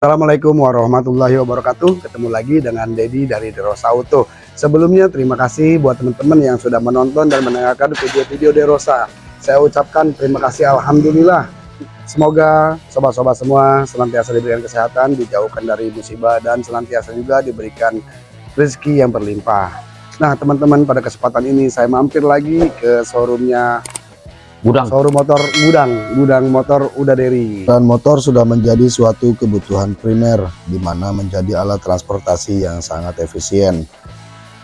Assalamualaikum warahmatullahi wabarakatuh. Ketemu lagi dengan Dedi dari Derosa Auto. Sebelumnya terima kasih buat teman-teman yang sudah menonton dan mendengarkan video-video Derosa Saya ucapkan terima kasih Alhamdulillah. Semoga sobat-sobat semua senantiasa diberikan kesehatan Dijauhkan dari musibah dan senantiasa juga diberikan rezeki yang berlimpah. Nah teman-teman pada kesempatan ini saya mampir lagi ke showroomnya Gudang. Showroom motor gudang, gudang motor udah dari. Dan motor sudah menjadi suatu kebutuhan primer, di mana menjadi alat transportasi yang sangat efisien,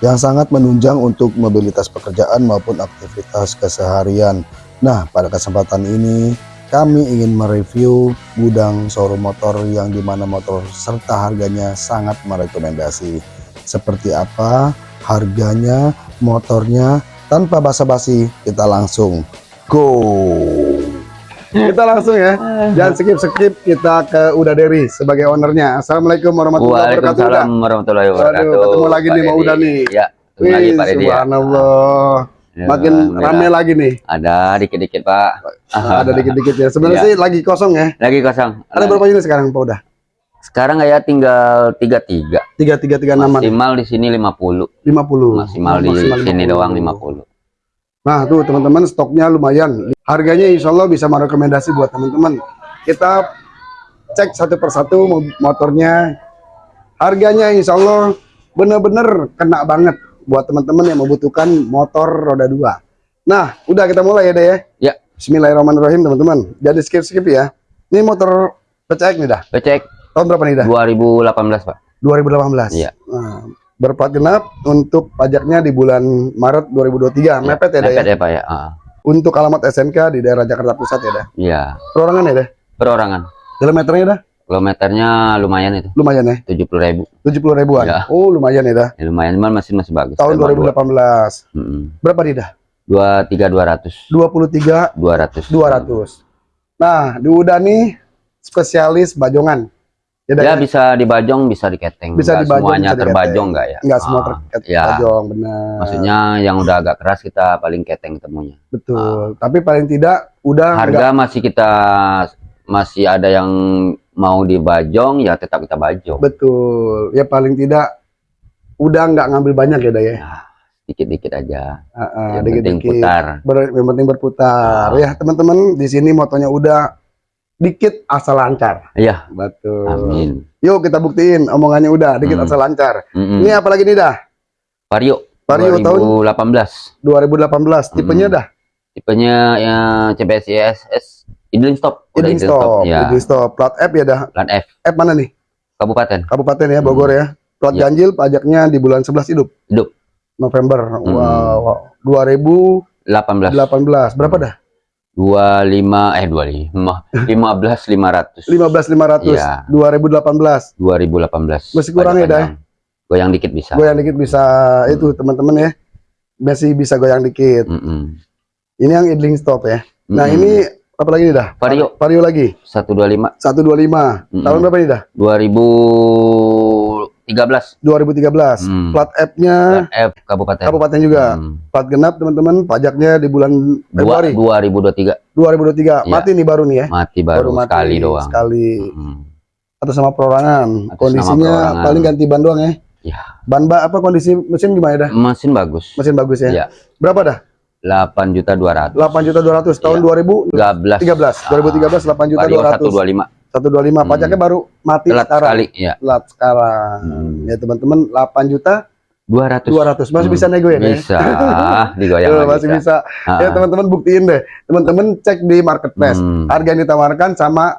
yang sangat menunjang untuk mobilitas pekerjaan maupun aktivitas keseharian. Nah, pada kesempatan ini kami ingin mereview gudang showroom motor yang di mana motor serta harganya sangat merekomendasi. Seperti apa harganya, motornya, tanpa basa-basi kita langsung go. Kita langsung ya. Jangan skip skip kita ke Uda Deri sebagai ownernya. Assalamualaikum warahmatullahi wabarakatuh Waalaikumsalam warahmatullahi wabarakatuh Waduh, ketemu lagi nih Pak mau Uda nih. Ya ketemu lagi Pak ya. Subhanallah. Ya, makin Alhamdulillah. rame lagi nih. Ada dikit-dikit Pak. Ada dikit-dikit ya. Sebenarnya Iya. sih lagi kosong ya. Lagi kosong. Ada berapa unit sekarang Pak Uda? Sekarang ya tinggal tiga tiga tiga tiga tiga enam maksimal di sini 50 lima puluh. Maksimal di sini doang 50 Nah tuh teman-teman stoknya lumayan. Harganya insya Allah bisa merekomendasi buat teman-teman. Kita cek satu persatu mo- motornya. Harganya insya Allah bener-bener kena banget buat teman-teman yang membutuhkan motor roda dua. Nah udah kita mulai ya deh ya. Ya. Bismillahirrahmanirrahim teman-teman. Jadi skip-skip ya. Ini motor PCX nih dah. becek Tahun berapa nih dah? 2018 Pak 2018. Iya. Nah, berplat genap untuk pajaknya di bulan Maret 2023. Mepet ya dah ya. mepet ya Pak ya Ah, Untuk alamat SMK di daerah Jakarta Pusat ya dah. iya Perorangan ya dah. perorangan Kilometernya dah kilometernya lumayan itu lumayan ya. 70 ribu 70 ribuan. Ya. Oh, lumayan ya dah. ya, lumayan cuman masih masih bagus Tahun Emang dua- 2018. Mm-mm. Berapa nih dah? dua tiga dua ratus 23 dua ratus 200. Nah, di Uda nih spesialis bajongan. Ya, ya ya? bisa dibajong bisa diketeng Bisa Nggak dibajong, semuanya bisa terbajong enggak ya Enggak semua Ah, terkait ya. bajong, benar. maksudnya yang udah agak keras kita paling keteng temunya betul. Tapi paling tidak udah harga enggak masih kita masih ada yang mau dibajong ya tetap kita bajong betul. Ya paling tidak udah nggak ngambil banyak ya, dah ya. dikit-dikit aja Ah, ah, yang penting dikit-dikit. putar Ber- yang penting berputar. Ah. Ya, teman-teman, di sini motonya udah dikit asal lancar. iya Betul. amin Yuk kita buktiin omongannya udah dikit Hmm. asal lancar. Mm-mm. Ini apa lagi nih dah? Vario Vario tahun 2018 2018. Tipenya Hmm. dah tipenya ya CBS ISS idling stop idling stop, ya idling stop. Plat F ya dah. plan F F mana nih? kabupaten Kabupaten ya Bogor ya. Plat Iya. ganjil pajaknya di bulan 11 hidup. Hidup. November. Hmm. Wow, wow. 2018. 18 Berapa dah? 25 eh 25 15 500 15.500. Iya. 2018. 2018 Masih kurang ya, panjang. goyang dikit bisa Goyang dikit bisa itu teman-teman ya. Masih bisa goyang dikit. Mm-mm. Ini yang idling stop ya. Nah, Mm-mm. ini apa lagi nih dah? Vario. Vario lagi. 125 125. Mm-mm. Tahun berapa nih dah? 2013 2013. Hmm. Plat F-nya F kabupaten kabupaten juga. Hmm. Plat genap teman-teman, pajaknya di bulan Dua, Februari 2023 2023. Iya. Mati nih baru nih ya. mati baru, mati sekali doang Sekali. Mm. Atas nama perorangan. Atas Kondisinya nama perorangan. paling ganti ban doang ya. Ya. Ban ba apa kondisi mesin gimana dah? mesin bagus Mesin bagus ya. Iya. Berapa dah? 8 juta 200 8 juta 200 tahun Iya. 2013. 13 2013 8 juta Vario 200. 125 125. Hmm. Pajaknya baru mati telat sekarang. sekali ya Telat sekarang. Hmm. Ya teman-teman 8 juta 200 200 masih Hmm. bisa nego ya? Bisa digoyang Tuh, lagi masih bisa. Ah. Ya teman-teman buktiin deh. Teman-teman cek di marketplace. Hmm. Harga yang ditawarkan sama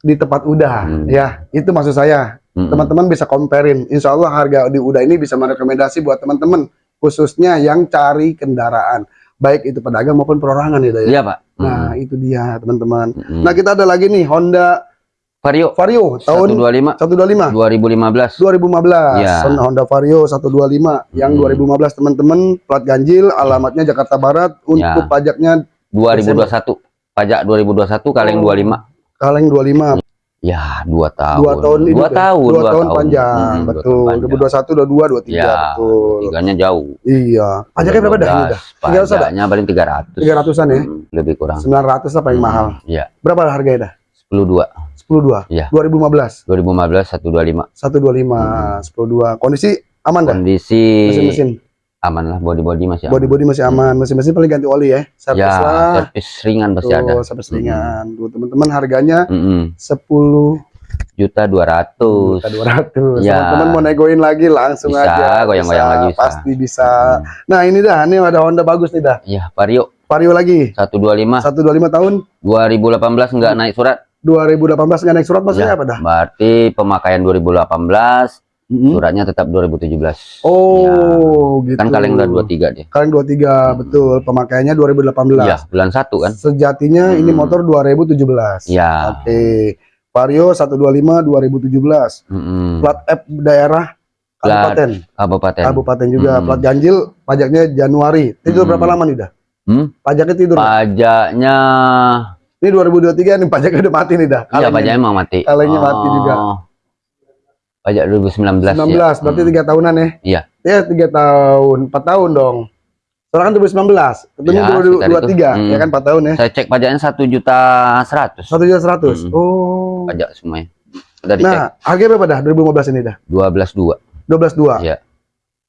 di tempat udah. Hmm. Ya, itu maksud saya. Mm-mm. Teman-teman bisa comparein. Insya Allah harga di udah ini bisa merekomendasi buat teman-teman. Khususnya yang cari kendaraan. Baik itu pedagang maupun perorangan ya. Iya pak Nah, itu dia teman-teman. Mm-mm. Nah, kita ada lagi nih Honda Vario Vario tahun 125 125. 2015 2015 Iya. Honda Honda Vario 125 yang Hmm. 2015 teman-teman plat ganjil alamatnya Jakarta Barat untuk Ya. pajaknya 2021 pajak 2021 kaleng Oh. 25 kaleng 25 ya dua tahun. Dua tahun ini dua tahun dua, tahun panjang Mm, dua betul. tahun panjang. 2021 22 23 ya betul. tiganya jauh. Iya. Pajaknya berapa dah 300 ada pajaknya paling 300 300-an ya? Mm, lebih kurang. 900 lah paling Mm, mahal. iya. Berapa harganya dah? 10 10 2. Iya. 2015 2015 125 125 10 2. Kondisi aman dah. kondisi Mesin-mesin. Aman lah body body masih aman. Body-body masih aman. Mesin-mesin paling ganti oli ya. Servis ya lah. servis ringan pasti ada Tuh, servis ringan. Tuh, teman-teman harganya Mm-mm. 10 juta dua ratus juta 200. Ya. Teman-teman mau negoin lagi langsung Bisa, aja. goyang-goyang Bisa, lagi bisa. Pasti bisa. Nah, ini dah, ini ada Honda bagus nih dah. ya Vario Vario lagi. 125 125 tahun 2018 nggak naik surat 2018 nggak naik surat maksudnya Ya, apa dah? berarti pemakaian 2018 Mm-mm. suratnya tetap 2017 Oh, gitu. kan kalian udah 23 dia Kaleng 23, betul. Pemakaiannya 2018. iya bulan satu kan Sejatinya ini Hmm. motor 2017. ya Oke. Vario 125 2017. Mm-mm. Plat F daerah kabupaten. kabupaten Kabupaten juga. Hmm. Plat ganjil pajaknya Januari. Tidur Hmm. berapa lama nih dah? Hmm? Pajaknya tidur. pajaknya Ini 2023 nih pajaknya udah mati nih dah. iya pajaknya emang mati Kalengnya mati juga. Pajak 2019 19 ya. berarti Hmm. tiga tahunan ya? Iya. Ya tiga tahun, empat tahun dong. Sekarang kan 2019, ketemu Ya, 2023, sekitar itu. ya kan empat tahun ya? saya cek pajaknya satu juta seratus Satu juta seratus. Hmm. Oh. pajak semuanya udah dicek Nah, harganya berapa dah 2015 ini dah? dua belas dua 12.2. Iya.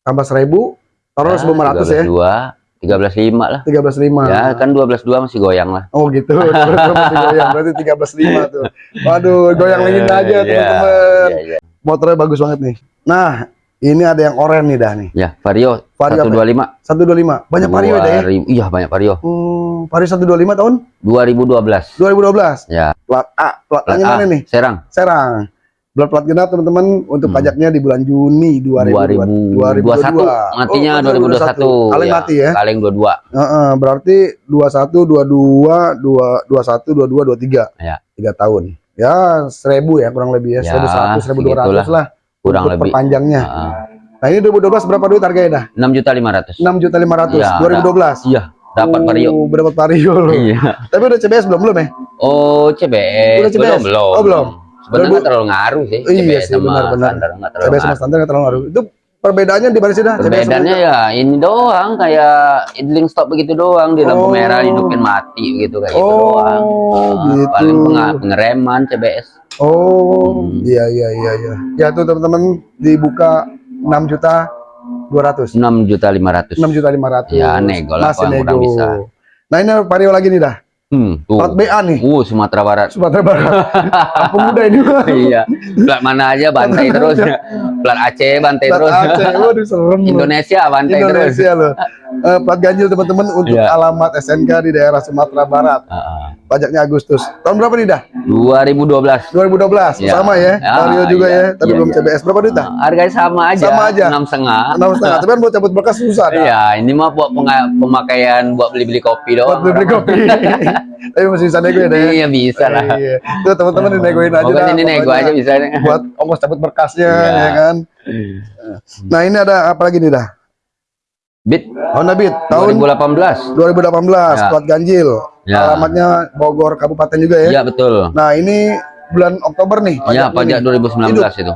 Tambah 1000, taruh 1500 ya. dua tiga belas lima lah 13.5. ya kan dua belas dua masih goyang lah Oh gitu. Berarti goyang. Berarti 13.5 tuh. Waduh, goyang lagi aja Iya, teman-teman. iya, iya. Motornya bagus banget nih. Nah, ini ada yang oranye nih dah nih. ya vario Vario satu apa? dua lima 125. Banyak vario ya, dah ya? iya banyak vario Hmm, vario 125 tahun dua ribu dua belas 2012. ya Plat A, plat plat A, mana nih? Serang Serang. Plat plat genap teman-teman untuk Hmm. pajaknya di bulan Juni 2022. 2021 matinya Oh, 2021 Kaleng Ya, mati ya. kaleng dua dua Heeh, berarti 21, 22, 2, 21, 22, 23. Ya. Tiga tahun. Ya, 1000 ya kurang lebih ya. Ya, 1100, 1200 segitulah. lah. kurang untuk lebih perpanjangnya. Heeh. Nah, ini 2012 berapa duit harganya dah? enam juta lima ratus 6 juta 500. Ya, 2012. iya dapat vario Oh, dapat vario iya Tapi udah CBS belum belum ya? oh CBS Udah CBS? belum belum Oh, belum. sebenarnya Dua ribu- nggak terlalu ngaruh sih Iya CBS sih, sama benar-benar. standar nggak terlalu CBS sama ngaruh standar nggak terlalu ngaruh. Itu perbedaannya di mana sih dah? Perbedaannya ya ini doang kayak idling stop begitu doang di lampu Oh. merah hidupin mati gitu kayak gitu Oh, doang. Nah, gitu. Paling pengereman CBS. Oh, Hmm. iya iya iya iya. Ya tuh teman-teman dibuka 6 juta 200. 6 juta 500. 6 juta 500. Ya, nego lah, Masih yang nego. kurang bisa. Nah, ini vario lagi nih dah. Hmm, tuh. Plat BA nih. Uh, Sumatera Barat. Sumatera Barat. Pemuda ini. iya. Plat mana aja bantai terus. Plat Aceh bantai Plat terus. Aceh. Waduh, serem. Indonesia bantai terus. Indonesia loh. Eh, plat ganjil teman-teman untuk Iya. alamat SNK di daerah Sumatera Barat. Ah, Pajaknya Agustus. Tahun berapa nih dah? 2012. 2012. Ya. Sama ya. Ya, Vario juga iya. ya. Tapi Iya, belum iya. CBS. Berapa duit dah? Nah, harganya sama aja. Sama aja. Enam setengah. Enam setengah. Tapi kan buat cabut berkas susah. Iya, ini mah buat pemakaian buat beli-beli kopi Buat doang. beli kopi. Tapi masih bisa nego ya deh. Iya bisa lah. Iya. Tuh teman-teman dinegoin aja dah, ini nego aja bisa. Buat ongkos cabut berkasnya Iya. ya kan. Nah, ini ada apa lagi nih dah? Bit Honda Beat tahun 2018. 2018 Ya. plat ganjil. Ya. Alamatnya Bogor Kabupaten juga ya. Iya betul. Nah, ini bulan Oktober nih. Iya pajak nih. 2019 itu.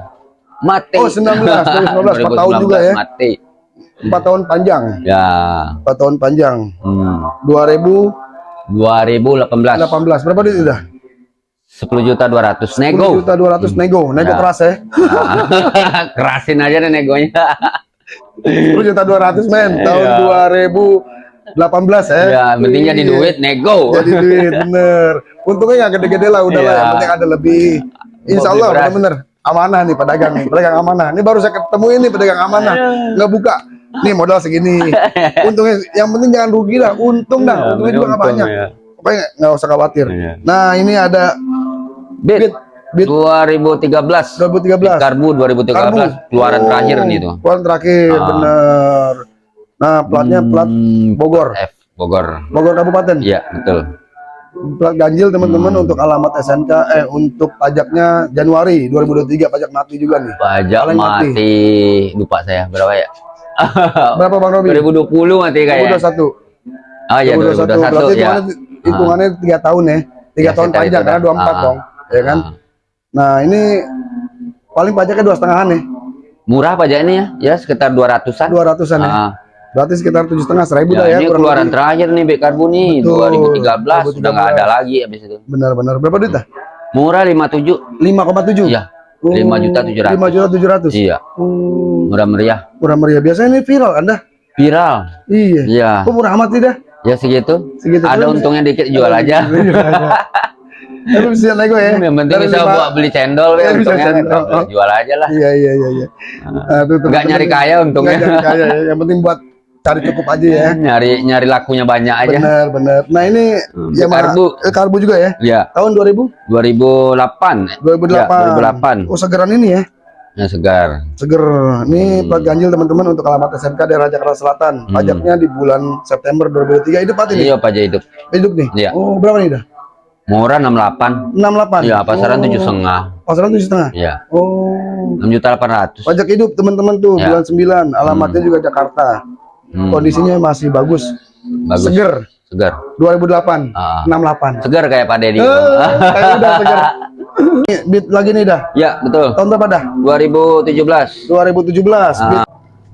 Mati. Oh, 19, 2019, empat tahun juga ya. Mati. Empat tahun panjang. Ya. Empat tahun panjang. Hmm. 2018 2018 berapa duit udah? 10 juta 200 10 nego. juta 200 nego. Nego Ya. keras ya. Kerasin aja deh negonya. 10 juta 200 men. Tahun Iya. 2018 ya. ya, penting jadi Iya. duit nego. Jadi duit bener. Untungnya nggak gede-gede lah udah lah. Iya. Yang penting ada lebih. Insya Allah bener-bener amanah nih pedagang nih. Pedagang amanah. Ini baru saya ketemu ini pedagang amanah. Nggak buka. Nih modal segini. Untungnya yang penting jangan rugi lah. Untung dah. Ya, Untungnya juga nggak untung banyak. ya. Pokoknya nggak usah khawatir. Iya. Nah ini ada Bit Beat Beat 2013. 2013. Karbu 2013 Karbu. keluaran Oh, terakhir nih tuh. Keluaran terakhir, Ah. bener. Nah, platnya plat Hmm, Bogor. F Bogor. Bogor Kabupaten. Iya, betul. Plat ganjil teman-teman Hmm. untuk alamat SNK eh untuk pajaknya Januari 2023 pajak mati juga nih. Pajak Paling mati. mati. lupa saya berapa ya? Berapa Bang Robi? 2020 mati kayaknya. 2021. Oh iya 2021. 2021 Berarti ya. hitungannya, hitungannya 3 tahun ya. 3 Ya, tahun itu karena dah. 24 Ah, dong. Ya kan? Ah. Nah, ini paling pajaknya dua setengahan nih. Murah pajak ini ya, ya sekitar 200-an. 200-an ya. Ah. Berarti sekitar tujuh setengah seribu Ya, dah ya. ini keluaran lebih. terakhir nih Bek Karbu nih Betul, 2013 sudah nggak ada lagi habis itu. Benar-benar. Berapa duit dah? Murah 57. 5,7. Iya. 5 juta 700. 5 juta 700. Iya. Hmm, Murah meriah. murah meriah. Biasanya ini viral Anda? Viral. Iya. Iya. Kok murah amat sih dah? Ya segitu. Segitu Ada untungnya dikit jual aja. Tapi bisa nego ya. Yang penting bisa lima- buat beli cendol Iya, ya bisa cendol. Jual aja lah. Iya iya iya iya. Nah, tuh, Nggak teman-teman. nyari kaya untungnya. Nggak nyari kaya ya. Yang penting buat cari cukup aja ya. Nyari nyari lakunya banyak aja. Benar benar. Nah ini Hmm, Yamaha karbu. eh, karbu juga ya. Ya. Tahun 2000 2008. 2008. Ya, 2008. Oh segeran ini ya. Ya segar. Seger. Ini Hmm. plat ganjil teman-teman untuk alamat SMK daerah Jakarta Selatan. Hmm. Pajaknya di bulan September 2023. Hidup pati nih. Iya pajak hidup. Hidup nih. Iya. Oh berapa nih dah? Murah 68. 68. Iya, pasaran oh. tujuh setengah. Pasaran tujuh setengah. Iya. Oh. 6 juta 800. Pajak hidup teman-teman tuh Ya. bulan 9. Alamatnya juga Jakarta. Hmm, Kondisinya masih bagus. bagus. Seger. Segar. 2008. Ah. 68. Segar kayak Pak Dedi. Eh, kayak udah seger. Nih, beat lagi nih dah. ya, betul. Tahun berapa dah? 2017. 2017. Ah, Beat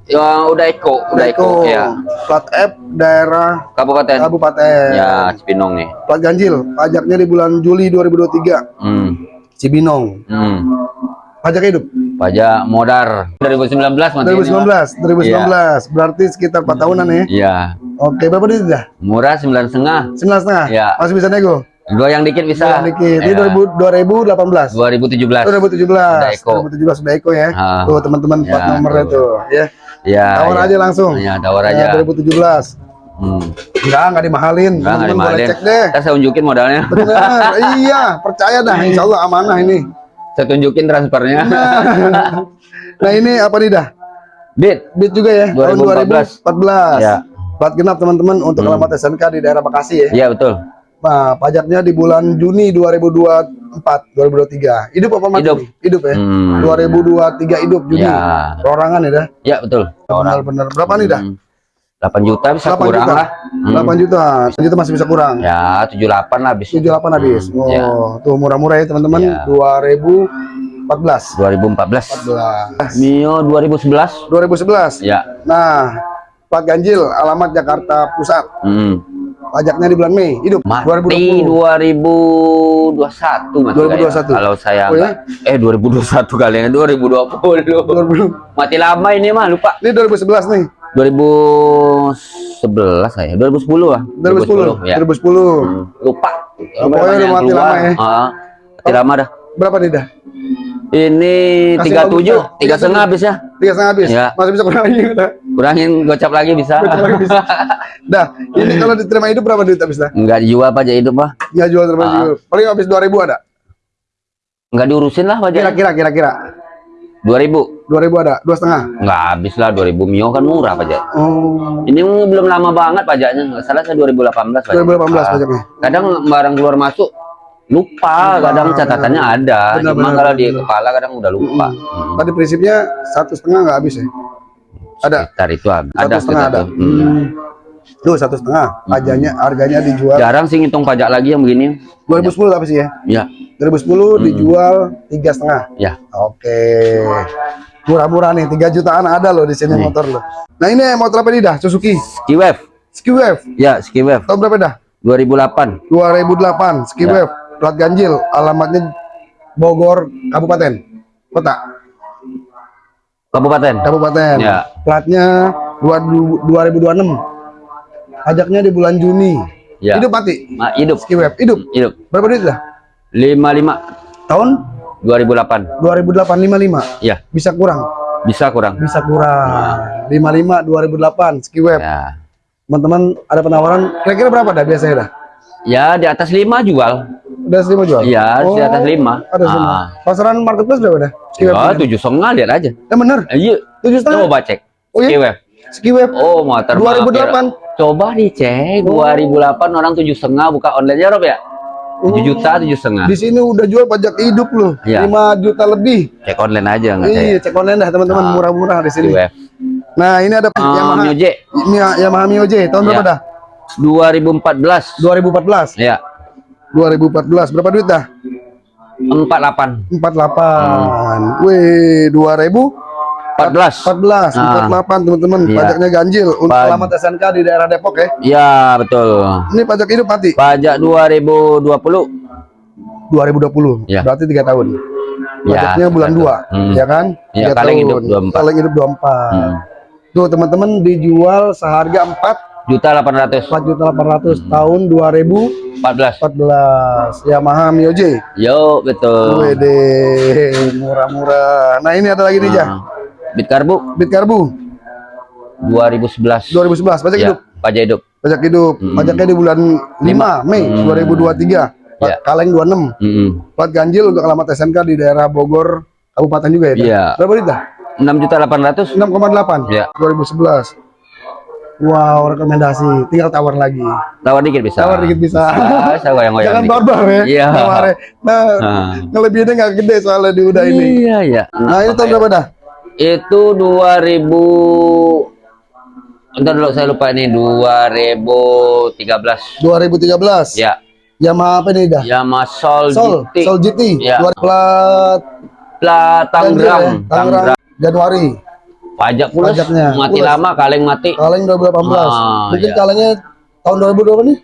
ya udah Eko, udah Eko, ya. Plat F daerah Kabupaten. Kabupaten. Ya, Cipinong nih. Plat ganjil. Pajaknya di bulan Juli 2023. Hmm. Cibinong. Hmm. Pajak hidup. Pajak modar 2019 mati ini, 2019. 2019. Berarti sekitar 4 tahunan ya. Iya. Oke, berapa duit dah? Murah sembilan setengah. 9 setengah. Ya. Masih bisa nego. Dua yang dikit bisa. Bisa dikit. Ini Ya. 2000 2018. 2017. 2017. Udah Eko. 2017 sudah Eko ya. Ah. Tuh teman-teman Ya, nomornya tuh. tuh ya. Ya. Tawar ya. aja langsung. Ya, tawar Ya, aja. 2017. Hmm. Enggak, enggak dimahalin. Enggak, nggak Teman-teman boleh dimahalin. cek deh. Ntar saya unjukin modalnya. Benar. iya, percaya dah. Insya Allah amanah ini. Saya tunjukin transfernya. Nah, ini apa nih dah? Bit. Beat juga ya, tahun 2014. 2014. Ya. Plat genap teman-teman untuk Hmm. alamat SMK di daerah Bekasi ya. Iya, betul. Nah, pajaknya di bulan Juni 2024, 2023. Hidup apa mati? Hidup. Hidup ya. Hmm. 2023 hidup Juni. Ya. Perorangan ya dah. Ya, betul. Benar-benar. Berapa nih dah? Hmm. 8 juta bisa 8 kurang juta. lah. Hmm. 8 juta. 8 juta masih bisa kurang. Ya, 78 lah habis. 78 habis. Hmm, Oh, ya. tuh murah-murah ya teman-teman. Ya. 2014. 2014. 14. Mio 2011. 2011. Ya. Nah, plat ganjil alamat Jakarta Pusat. Hmm. Pajaknya di bulan Mei. Hidup Mati 2020. 2021 Mas 2021. kayak. Kalau saya Oh, enggak eh 2021 kali ya 2020. 2000. Mati lama ini mah lupa. Ini 2011 nih. 2011 saya. 2010 lah. 2010. ya. 2010. Hmm, Lupa. Oh, pokoknya udah mati lama ya. Ah, mati lama dah. Berapa nih dah? Ini Kasih 37, bagus, dah. tiga setengah habis ya. Tiga setengah habis. Ya. Masih bisa kurang lagi udah. Kurangin gocap lagi bisa. Gocap lagi bisa. Dah, ini kalau diterima hidup berapa duit habis dah? Enggak dijual pajak hidup mah. Ya jual terima Ah. hidup. Paling habis 2000 ada. Enggak diurusin lah pajak. Kira-kira kira-kira 2000. 2000 ada, dua setengah. Enggak habis lah 2000 Mio kan murah pajak. Oh, Ini belum lama banget pajaknya. Nggak salah saya 2018 pajak. 2018 Ah, pajaknya. Kadang barang keluar masuk lupa, Lupa, kadang catatannya ada. Benar, Cuma benar, kalau di benar. kepala kadang udah lupa. Hmm. Tadi prinsipnya satu setengah nggak habis ya? Ada. Sekitar itu ada Satu setengah ada. itu. Hmm. Hmm. Tuh satu setengah. Pajaknya harganya dijual Jarang sih ngitung pajak lagi yang begini. 2010 apa sih ya? Ya, 2010 dijual tiga setengah. ya. Oke. Murah-murah nih, 3 jutaan ada loh di sini Nih. motor loh. Nah ini motor apa nih dah? Suzuki Ski Wave. Ski Wave. Ya, Ski Wave Tahun berapa dah? 2008. 2008 Ski Ya. Wave. Plat ganjil. Alamatnya Bogor Kabupaten. Kota. Kabupaten. Kabupaten. Ya. Platnya 2 2026. Pajaknya di bulan Juni. Ya. Hidup mati. Ma- hidup. Ski Wave. Hidup. Hidup. Berapa duit dah? 55 Tahun 2008. 2008 55. Ya, Bisa kurang. bisa kurang. Bisa kurang. 55 2008 Ski Wave. Ya. Teman-teman ada penawaran kira-kira berapa dah biasanya dah? Ya, di atas 5 jual. Udah lima jual? Iya, di atas 5. Ada lima. Pasaran marketplace berapa dah? Ski Wave. Ya, tujuh setengah lihat aja. Eh bener, Eh, Iya, tujuh setengah. coba cek. Oh, iya? Ski Wave. Ski Wave. Oh, motor 2008. mah, Coba dicek 2008 orang tujuh setengah buka online ya Rob ya? 7 juta, tujuh setengah. Di sini udah jual pajak hidup loh, Iya. 5 juta lebih. Cek online aja nggak Iya, cek online dah teman-teman, Ah. murah-murah di sini. Wave. Nah, ini ada Uh, Yamaha, Mio J ini Yamaha Mio J, tahun berapa Iya. dah? 2014. 2014. Ya, 2014. Berapa duit dah? 48. 48. Wih, 2014. 14. Ah. 48 teman-teman. Iya. Pajaknya ganjil untuk Paj- alamat SNK di daerah Depok ya. Ya, betul. Ini pajak hidup mati. Pajak 2020. 2020. Ya. Berarti tiga tahun. Ya, Pajaknya bulan satu. 2, Hmm. ya kan? Ya, kaleng tahun. hidup 24. Kaleng hidup 24. Hmm. Tuh teman-teman dijual seharga 4 Juta 800 4 juta 800 Hmm. tahun 2014 14 Yamaha Mio J. yo betul murah-murah. Nah ini ada lagi nih ja. Ah. Bit karbu Bit Karbu 2011 2011 pajak ya hidup. pajak hidup Pajak hidup. Hmm. Pajaknya di bulan 5 Mei Hmm. 2023. Plat Ya. Kaleng 26. Mm-mm. Plat ganjil untuk alamat SMK di daerah Bogor Kabupaten juga ya. Iya. Berapa Dita? 6 juta 800 6,8. Ya. 2011. Wow, rekomendasi. Tinggal tawar lagi. tawar dikit bisa Tawar dikit bisa. Bisa goyang-goyang Jangan barbar ya. Iya. tawarnya. Nah, Ah. ngelebihinnya nggak gede soalnya di udah ini. iya iya Nah, ini tahun berapa dah? Itu 2000 Entar dulu saya lupa ini 2013 2013. ya Yamaha apa nih dah? Yamaha Sol, Sol, GT Sol GT. Ya. Dua plat Plat ya, Tangerang Tangerang Tangerang Januari. pajak pulus Pajaknya, mati pulus. lama kaleng mati Kaleng 2018. Ah, Mungkin iya. kalengnya tahun 2000 berapa nih?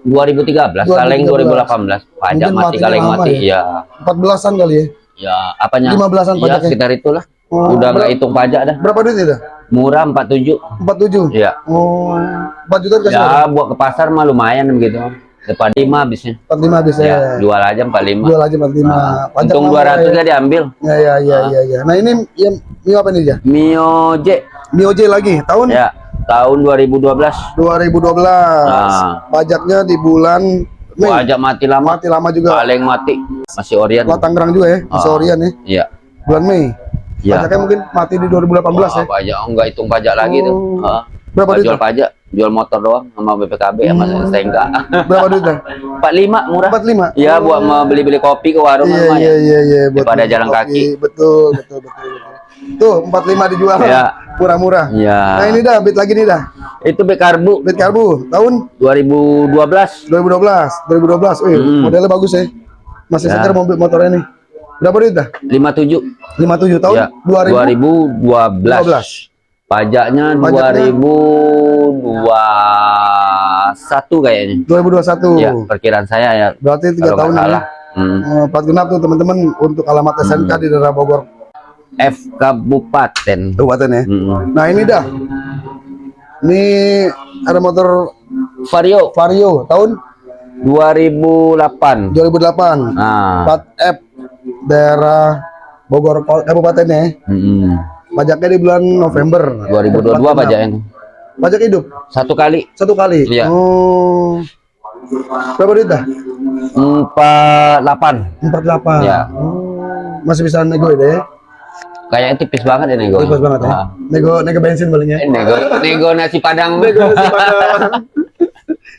2013 kaleng 2018 pajak Mungkin mati matinya kaleng mati ya? ya 14-an kali ya. ya apanya 15-an ya pajaknya. sekitar itulah Oh, udah nggak hitung pajak dah Berapa duit itu? murah 47 47. ya Oh, 4 juta dikasih ya buat ke pasar mah lumayan begitu depan 5 habisnya 45 bisa ya ya. jual aja 45 Jual aja 45. Pajak untung lama 200 ya. diambil Ya ya ya ya ya. Nah, ini yang Mio apa nih ya? Mio J Mio J lagi tahun ya tahun 2012 2012. Nah. Pajaknya di bulan Mei. pajak mati lama Mati lama juga. kaleng mati masih orian Plat Tangerang juga ya, di Ah. Sorian ya. iya Bulan Mei. Iya Pajaknya mungkin mati di 2018 ya. Wah, pajak enggak hitung pajak lagi tuh Oh. Ah. Berapa Nggak duit? jual pajak jual motor doang sama BPKB sama STNK Berapa duit? dah? 45 murah 45. Iya buat mau beli-beli kopi ke warung Iya iya iya iya buat Daripada jalan kopi. kaki. Betul betul betul betul. Tuh 45 dijual. Iya. Murah-murah. Iya. Nah, ini dah bit lagi nih dah. Itu B karbu Bit karbu tahun 2012 2012. 2012. Wih, Hmm. modelnya bagus ya. Masih Ya. segar mobil motornya nih. Berapa duit dah? 57 57 tahun ya 2000 2012 2012. pajaknya Pajaknya? 2021 kayaknya 2021. ya perkiraan saya ya Berarti tiga kalau tahun nggak ya. salah hmm. Eh, Plat genap tuh teman-teman untuk alamat SMK di daerah Bogor F Kabupaten Kabupaten ya. Hmm. Nah ini dah. Ini ada motor Vario Vario tahun 2008 2008. nah Plat F daerah Bogor Kol- Kabupaten ya. hmm. Pajaknya di bulan November. 2022 Plat genap. pajaknya Pajak hidup satu kali satu kali. Iya. Oh. Berapa duit dah? 48 48. Iya. Oh. Masih bisa nego deh. kayaknya tipis banget ya nego Tipis banget ya. Ah. Nego nego bensin palingnya. Eh, nego nego nasi padang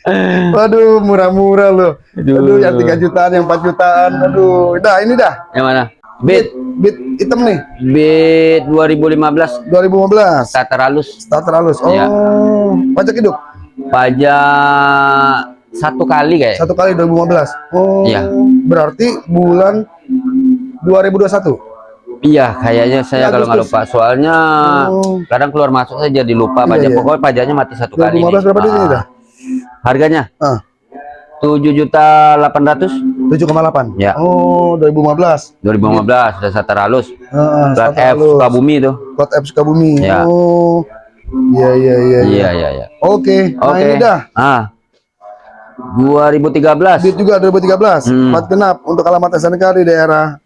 Waduh, murah-murah loh. Aduh. Aduh, yang 3 jutaan, yang 4 jutaan. Aduh, dah ini dah. yang mana Bit, bit hitam nih, bit 2015 2015. starter halus Starter halus. Oh, Iya. pajak hidup pajak satu kali kayak satu kali 2015. Oh, Iya. berarti bulan 2021. iya kayaknya saya kalau nggak Agustus. lupa soalnya Oh. kadang keluar masuk saya jadi lupa Iya, pajak iya. pokoknya pajaknya mati satu kali 2015 berapa duit ini Ah. dah? Harganya Ah, tujuh juta delapan ratus 7,8. Ya. Oh, 2015. 2015 sudah starter halus Heeh, plat starter F. Sukabumi itu Plat F Sukabumi. Ya. Oh. Iya, iya, iya. iya iya iya Oke, nah oke ini dah. ah 2013 Bit juga 2013. Hmm. Plat genap untuk alamat SNK di daerah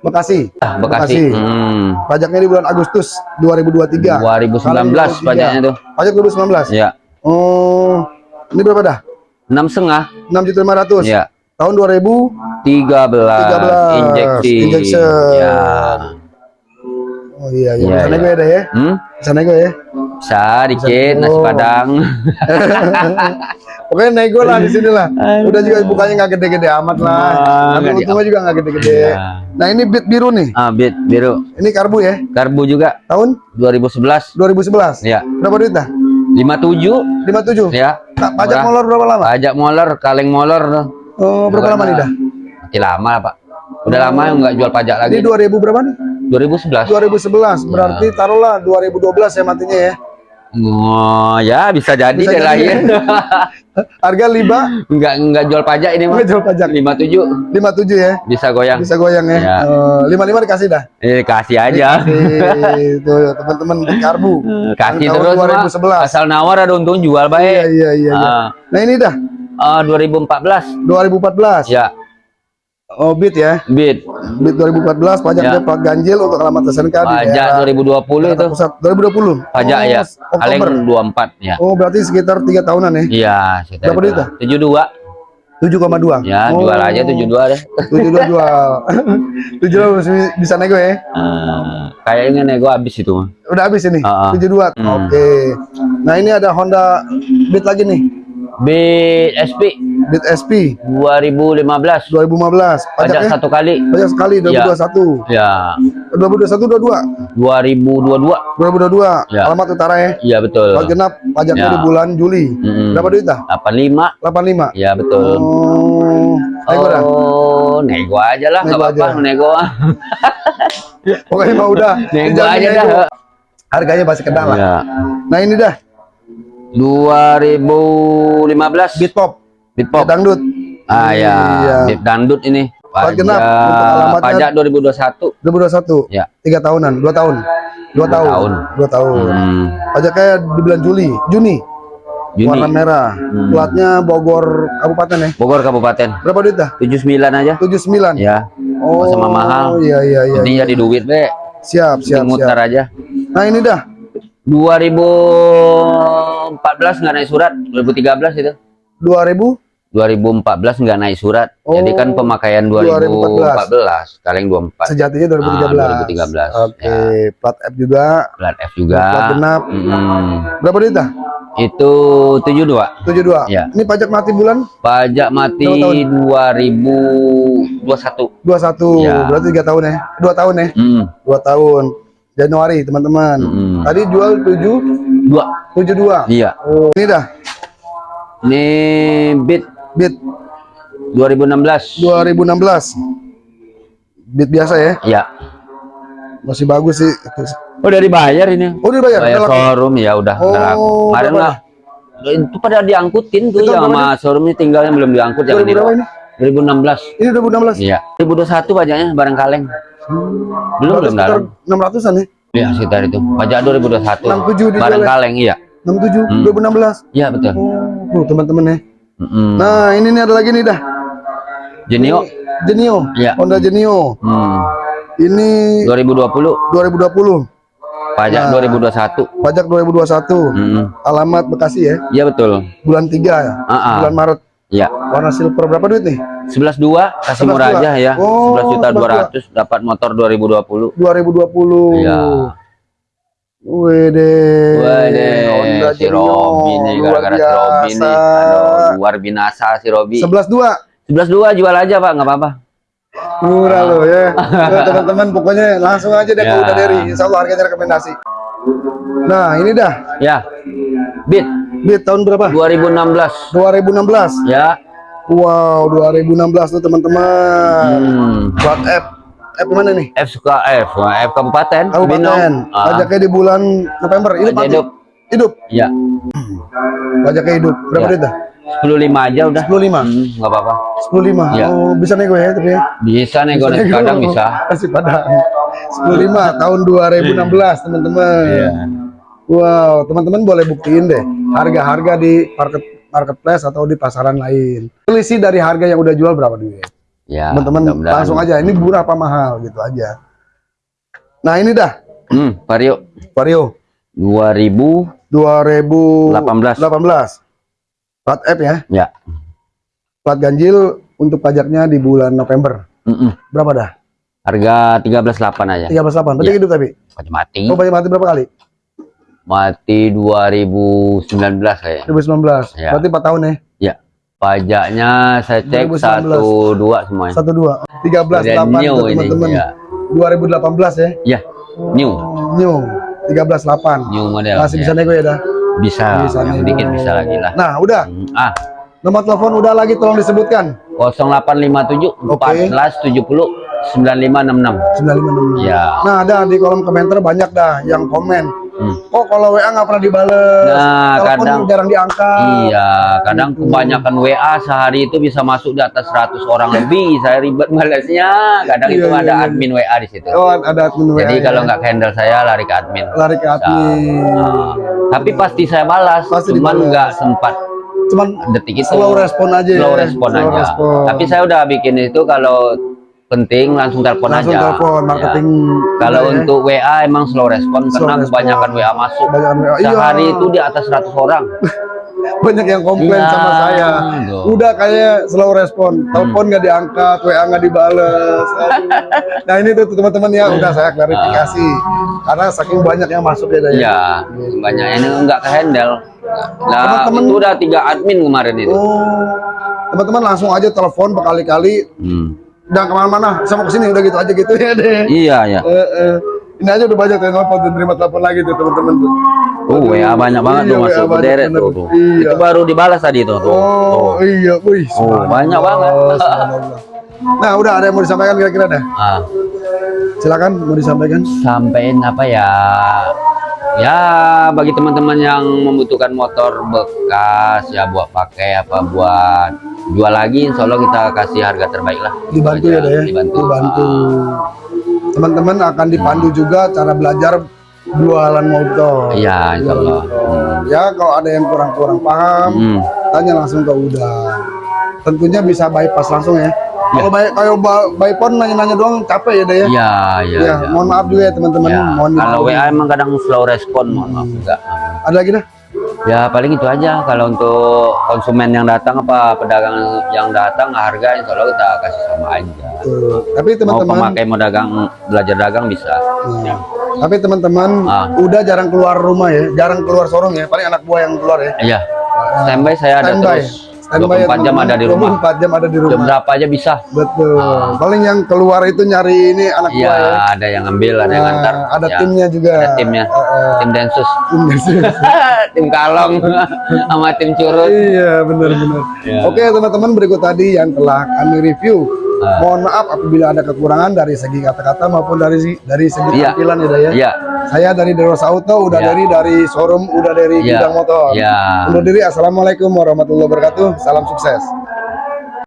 Bekasi. Ah, Bekasi. Hmm. Pajaknya di bulan Agustus 2023. 2019 Kali 23. pajaknya tuh. Pajak 2019. Ya, Oh, ini berapa dah? enam setengah. 6 juta 500. Ya, Tahun 2000. 13, 13, injeksi. injection. Ya. Oh iya, iya. Iya, Bisa iya. nego ya, dah ya? Hmm? Bisa nego ya? Bisa dikit nasi padang. Pokoknya nego lah di sini lah. Udah juga bukanya nggak gede-gede amat lah. Ah, Tapi untungnya juga nggak gede-gede. Iya. Nah ini bit biru nih. ah, bit biru. Ini karbu ya. Karbu juga Tahun 2011. 2011. Ya, Berapa duit dah? 57 57. ya. Pak, pajak Murah. molor berapa lama? Pajak moler, kaleng moler tuh. Oh, berapa lama nih dah? Masih lama Pak. Udah lama nggak jual pajak lagi. Ini 2000 berapa nih? 2011. 2011. Berarti taruhlah 2012 ya matinya ya. Oh, ya bisa jadi Bisa deh jadi. lahir. Harga liba enggak enggak jual pajak ini mah. jual pajak. 57 57 ya. bisa goyang. Bisa goyang ya. Ya. Eh, 55 dikasih dah. Eh kasih aja. Kasih. Tuh teman-teman karbu. Kasih Tahun terus mah. 2011. Asal nawar ada untung jual Iya baik. iya iya. iya. Ah, Nah ini dah ah, 2014 2014. ya Oh bit ya. bid Bit 2014 pajaknya Ya. plat ganjil untuk alamat SNK di pajak daerah 2020 itu Pusat 2020. pajak oh, ya Oktober. paling 24 ya Oh berarti sekitar tiga tahunan ya. iya sekitar Berapa dah? 72 7,2. ya Oh, jual aja 72 deh 72 jual. 72 masih bisa nego ya. Eh, kayaknya nego habis itu Udah habis ini. Ah, ah. 72. Hmm. Oke. Nah, ini ada Honda Beat lagi nih. bid SP Beat SP 2015 2015. pajak Pajaknya satu kali pajak sekali 2021. ya 2021 22. 2022 2022. Ya. Alamat utara ya. iya betul Plat genap pajaknya Ya. di bulan Juli. Mm-mm. Berapa duit dah? 85 85. ya betul Oh. Nego dah. Oh, nego aja lah, nggak Nego apa-apa, nego. Pokoknya mah udah. Nego aja nego. dah. Harganya pasti kenal lah. Ya. Nah, ini dah 2015 Beat Pop. Beat Pop. Beat Dangdut. Ah ya, Iya. Beat Dangdut ini. Pajak, pajak 2021. 2021. Ya. Tiga tahunan, dua tahun. Dua Dua tahun. tahun. Dua tahun. Hmm. Pajaknya di bulan Juli, Juni. Juni. Warna merah. Hmm. Platnya Bogor Kabupaten ya. Bogor Kabupaten. Berapa duit dah? 79 aja. 79. Ya. Oh, sama mahal. Iya iya iya. Penting iya. jadi duit, Be. Siap siap siap. aja. Nah, ini dah 2014 nggak naik surat, 2013 itu. 2000 2014 nggak naik surat. Jadi kan Oh, pemakaian 2014, kalian 24. sejatinya 2013. Ah, 2013, Oke, ya. plat F juga, Plat F juga. plat genap. Mm-mm. Berapa duit dah? Itu 72. 72. Ya. Ini pajak mati bulan Pajak mati Berapa tahun? 2021. 21. Ya. Berarti 3 tahun ya. 2 tahun ya. Mm. 2 tahun. Januari, teman-teman. Mm-mm. Tadi jual 7 Dua. 72. Iya. Oh, ini dah. Ini bid Bit 2016. 2016. Bit biasa ya. Iya. Masih bagus sih. Oh, udah dibayar ini. Oh, udah bayar. Bayar showroom ya udah Oh, udah laku. Kemarin lah. Itu pada diangkutin tuh Itu yang sama showroomnya tinggalnya belum diangkut jangan 2000 berapa dibawa. ini? 2016. Ini 2016. Iya. 2021 pajaknya barang kaleng. Belum Berarti belum sekitar dalam. 600-an ya. Iya, sekitar itu. Pajak 2021. 67 dijual Barang ya? kaleng iya. 67 Hmm. 2016. Iya, betul. Oh, teman-teman ya. Mm-mm. Nah, ini nih ada lagi nih dah. Genio. Genio. Iya. Honda Genio. Hmm. Ini 2020 2020. pajak Nah. 2021. Pajak 2021. Mm-mm. Alamat Bekasi ya. Iya betul. Bulan 3 ya. Ah, ah. Bulan Maret. Iya. Warna silver berapa duit nih? 11.2 kasih 11.2. murah aja ya. Oh, 11 juta 11.2. 200 dapat motor 2020. 2020. Iya. Wede. Honda si. Robi nih gara-gara si Robi nih. Aduh, luar binasa si Robi. 11.2. 11.2 jual aja, Pak, nggak apa-apa. Murah loh ya. Nah, Teman-teman pokoknya langsung aja deh ke Ya. Uda Deri. Insya Allah harganya rekomendasi. Nah ini dah. Ya. Bit Bit tahun berapa? 2016. 2016. Ya. Wow 2016 tuh teman-teman. Hmm. Plat F. F mana nih? F suka F, F Kabupaten. Kabupaten. Ah, Pajaknya di bulan November. Ini Pajak hidup. hidup. Ya. Pajaknya hidup. Berapa Ya. duit dah? 15 aja udah. 15. Hmm, nggak apa-apa. 15. Ya. Oh, bisa nego ya tapi ya. Bisa nego nasi nego. kadang bisa. Nasi padang. 15 tahun 2016 teman-teman. Iya. Wow, teman-teman boleh buktiin deh harga-harga di market marketplace atau di pasaran lain. Selisih dari harga yang udah jual berapa duit? Ya. Teman-teman langsung aja ini murah apa mahal gitu aja. Nah, ini dah Hmm, Vario Vario 2018. 2018. Plat F ya. Ya. Plat ganjil untuk pajaknya di bulan November. Mm-mm. Berapa dah? Harga 13.8 aja. 13.8. Pajak Ya. hidup tapi. Pajak mati. Oh, pajak mati berapa kali? Mati 2019 kayaknya. 2019. Ya. Berarti 4 tahun ya. Ya. Pajaknya saya cek 2019. 1 2 semuanya. 1 2. 13 Dan 8 new tuh ini. teman-teman. Ya. 2018 ya. ya. New. New 13 8. New model. Masih ya. bisa nego ya dah. Bisa. bisa yang dikit bisa lagi lah. Nah, udah. Hmm, Ah, Nomor telepon udah lagi tolong disebutkan. 0857 Oke. 14 70 9566. 956. Ya. Nah, ada di kolom komentar banyak dah yang komen. Hmm. kok kalau WA nggak pernah dibales, Nah, telepon kadang jarang diangkat. Iya, kadang kebanyakan WA sehari itu bisa masuk di atas 100 orang lebih. Saya ribet balasnya. Kadang Iya, itu iya, ada iya. admin WA di situ. Oh, ada admin WA. Jadi ya. kalau nggak handle saya lari ke admin. lari ke admin. Nah, tapi pasti saya balas, Pasti cuman nggak sempat Cuman detik itu. slow respon aja. Slow ya. respon Slow aja. respon. Tapi saya udah bikin itu kalau penting langsung telepon langsung aja. telepon Ya. marketing. Kalau ya. untuk WA emang slow respon Slow karena respon. kebanyakan WA masuk. Kebanyakan WA, iya. Sehari itu di atas 100 orang. banyak yang komplain Iya, sama saya. tuh. Udah kayak slow respon, telepon nggak diangkat, WA nggak dibales. Nah ini tuh teman-teman ya udah saya klarifikasi karena saking banyak yang masuk ya. Daya. Iya, banyak ini nggak ke handle. Nah, Teman-teman- itu udah tiga admin kemarin itu. Oh, teman-teman langsung aja telepon berkali-kali, Hmm. Jangan ke mana-mana, sama ke sini udah gitu aja gitu ya deh. Iya, ya. Eh, eh. Ini aja udah banyak yang telepon tuh, terima telepon lagi tuh teman-teman tuh. Oh, WA banyak banget Iya, tuh masuk berderet bener. tuh, tuh. Iya. Itu baru dibalas tadi tuh. tuh. Oh Tuh. iya, wih. subhanallah, banyak banget. Nah udah ada yang mau disampaikan kira-kira dah. Ah, Silakan mau disampaikan. sampein apa ya? Ya, bagi teman-teman yang membutuhkan motor bekas ya buat pakai apa buat jual lagi, insya Allah kita kasih harga terbaik lah. Dibantu ya deh. Dibantu. Dibantu. Ah. Teman-teman akan dipandu juga cara belajar jualan motor. Iya, insya Allah. Ya kalau ada yang kurang-kurang paham, Hmm. tanya langsung ke Uda. Tentunya bisa bypass langsung ya. Kalau baik kalau ba- bypass nanya-nanya doang capek ya deh ya. Iya, iya. Ya, iya. mohon maaf juga ya teman-teman. Ya, Mohon kalau. WA emang kadang slow respon, mohon maaf juga. Ada lagi dah? Ya paling itu aja. Kalau untuk konsumen yang datang apa pedagang yang datang harga insya Allah kita kasih sama aja. Tuh. Tapi Mau teman-teman pemakai mau dagang belajar dagang bisa. Nah, Tapi teman-teman Ah. udah jarang keluar rumah ya, jarang keluar sorong ya. Paling anak buah yang keluar ya. Iya. Standby saya ada Standby. terus. Standby ya, 24 jam teman-teman. ada di rumah. 24 jam ada di Jam rumah. berapa aja bisa. Betul. Paling yang keluar itu nyari ini anak Iya, buah ya. ada yang ngambil, ada yang Nah, ngantar. ada Ya, timnya juga. Ada timnya. Eh, eh, Tim Densus. tim Densus. tim Kalong sama tim Curut. iya, benar-benar. Ya. Oke, teman-teman, berikut tadi yang telah kami review. Ah. Mohon maaf apabila ada kekurangan dari segi kata-kata maupun dari dari segi Iya. tampilan ya, Day, ya. Iya. Saya dari Deros Auto, udah Iya. dari dari showroom, udah dari Iya. gudang motor. Iya. Undur diri, assalamualaikum warahmatullahi wabarakatuh. Salam sukses.